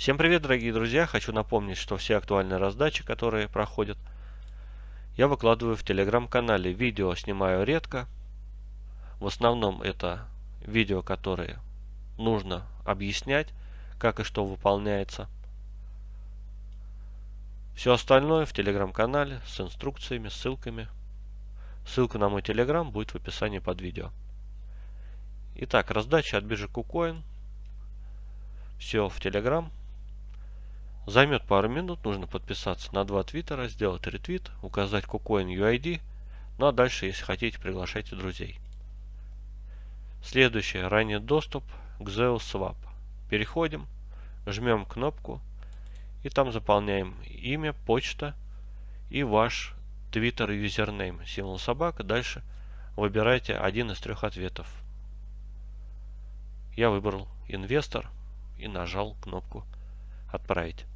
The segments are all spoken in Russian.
Всем привет, дорогие друзья! Хочу напомнить, что все актуальные раздачи, которые проходят, я выкладываю в телеграм-канале. Видео снимаю редко. В основном это видео, которые нужно объяснять, как и что выполняется. Все остальное в телеграм-канале с инструкциями, ссылками. Ссылка на мой телеграм будет в описании под видео. Итак, раздача от биржи KuCoin. Все в телеграм. Займет пару минут, нужно подписаться на два твиттера, сделать ретвит, указать KuCoin UID, ну а дальше, если хотите, приглашайте друзей. Следующее, ранний доступ к Zeus Swap. Переходим, жмем кнопку и там заполняем имя, почта и ваш Twitter юзернейм, символ собака. Дальше выбирайте один из трех ответов. Я выбрал инвестор и нажал кнопку отправить.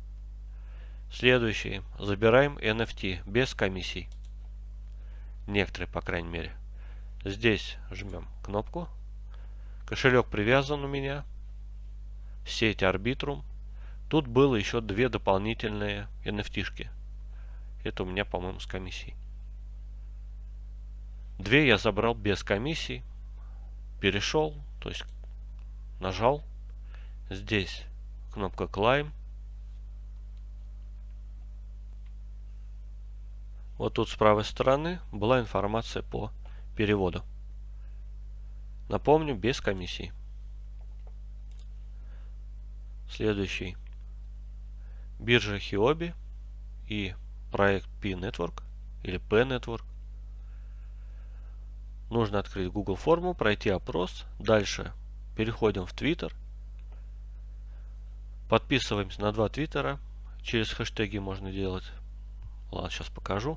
Следующий. Забираем NFT без комиссий. Некоторые, по крайней мере. Здесь жмем кнопку. Кошелек привязан у меня. Сеть Arbitrum. Тут было еще две дополнительные NFT-шки. Это у меня, по-моему, с комиссией. Две я забрал без комиссий. Перешел, то есть нажал. Здесь кнопка Climb. Вот тут с правой стороны была информация по переводу. Напомню, без комиссии. Следующий. Биржа Хиоби и проект P-Network или P-Network. Нужно открыть Google форму, пройти опрос. Дальше переходим в Twitter. Подписываемся на два твиттера. Через хэштеги можно делать Ладно, сейчас покажу.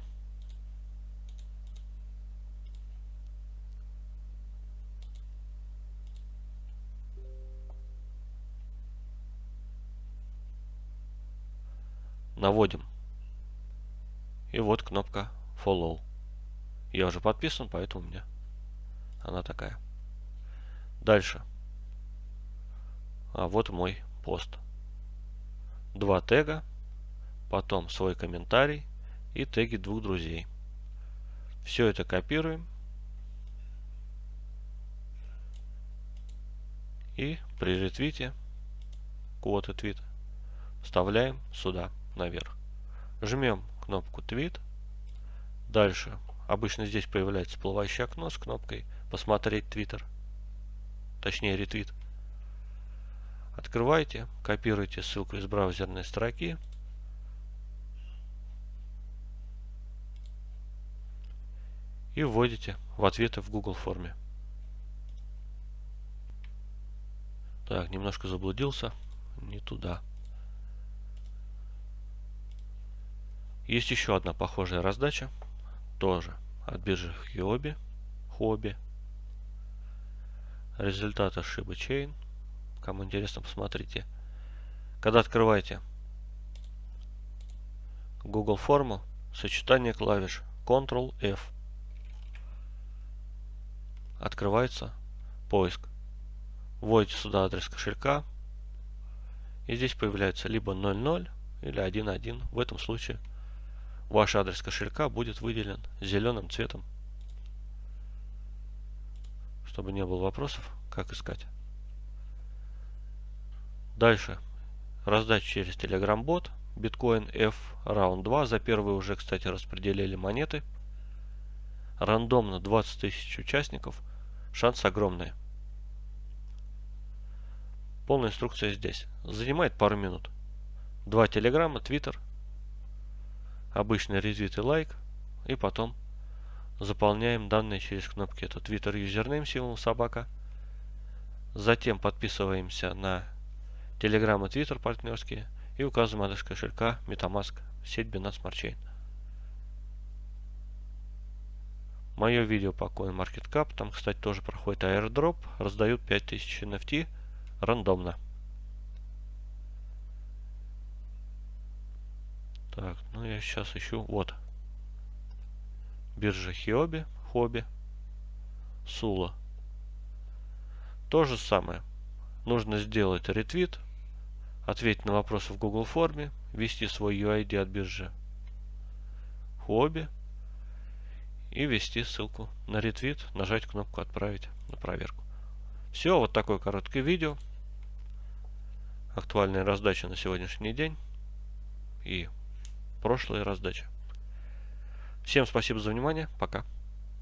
Наводим. И вот кнопка Follow. Я уже подписан, поэтому у меня она такая. Дальше. А вот мой пост. Два тега, потом свой комментарий и теги двух друзей. Все это копируем. И при ретвите код твит вставляем сюда наверх. Жмем кнопку твит. Дальше обычно здесь появляется всплывающее окно с кнопкой посмотреть твиттер. Точнее ретвит. Открывайте, копируйте ссылку из браузерной строки и вводите в ответы в Google форме. Так, немножко заблудился. Не туда. Есть еще одна похожая раздача. Тоже от биржи Huobi. Хобби. Результаты Shiba Chain. Кому интересно, посмотрите. Когда открываете Google форму, сочетание клавиш Ctrl-F открывается поиск. Вводите сюда адрес кошелька. И здесь появляется либо 00 или 11. В этом случае ваш адрес кошелька будет выделен зеленым цветом. Чтобы не было вопросов, как искать. Дальше. Раздача через Telegram бот. Биткоин F Round 2. За первый уже, кстати, распределили монеты. Рандомно 20 тысяч участников. Шанс огромный. Полная инструкция здесь. Занимает пару минут. Два телеграмма, твиттер, обычный ретвит и лайк, и потом заполняем данные через кнопки. Это твиттер юзернейм символ собака. Затем подписываемся на и твиттер партнерские и указываем адрес кошелька MetaMask, сеть Binance Smart Chain. Мое видео по CoinMarketCap, там, кстати, тоже проходит airdrop, раздают 5000 NFT рандомно. Так, ну я сейчас ищу, вот. Биржа Хиоби, Хобби, Сула. То же самое. Нужно сделать ретвит, ответить на вопросы в Google форме, ввести свой UID от биржи Huobi и ввести ссылку на ретвит, нажать кнопку «Отправить» на проверку. Все, вот такое короткое видео. Актуальная раздача на сегодняшний день и прошлая раздача. Всем спасибо за внимание. Пока.